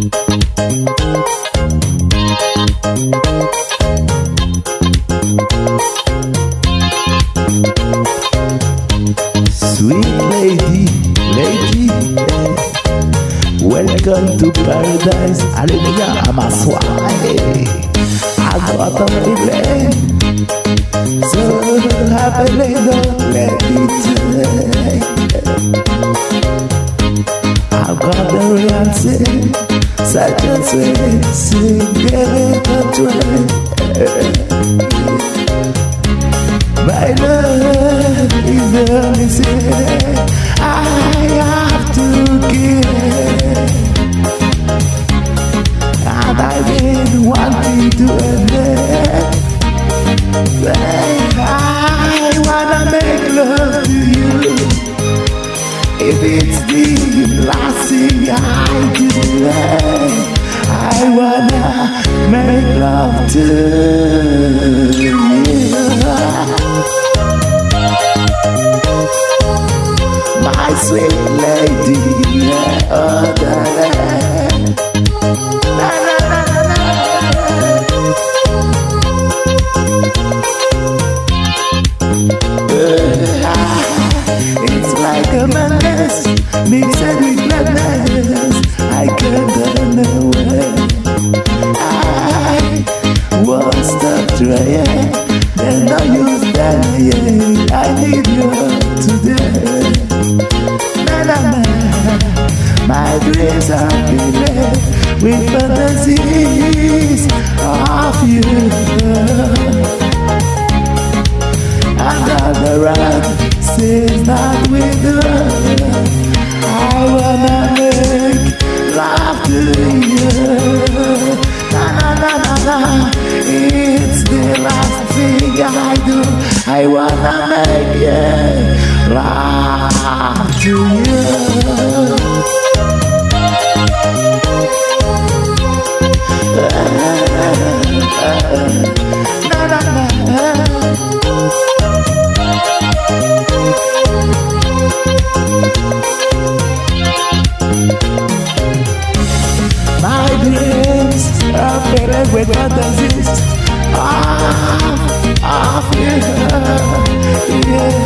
Sweet lady, lady, welcome to paradise. Hallelujah, I'm a swine. I got a feeling so happy don't let it take. I've got the reality xa chưa duyên xin ghé thân chuối Vậy đó bây giờ mình sẽ I have to give And I've been wanting to admit That I wanna make love to you If it's the I can't run away. I won't stop trying. There's no use dying. I need you today. My dreams are filled with fantasies of you. Another round says not with her. I wanna make love to you. Na na na na na. It's the last thing I do. I wanna make yeah, love to you. with others ah, ah, yeah, yeah.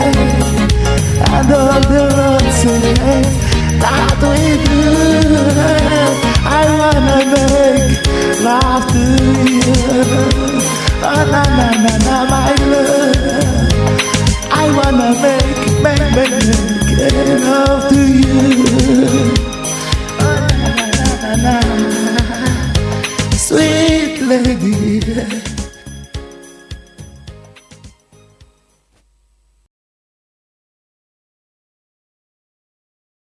I don't understand that we do. I wanna make love to you. Wanna make, make, make, make love to you. Oh, na, na, na, na. Sweet lady.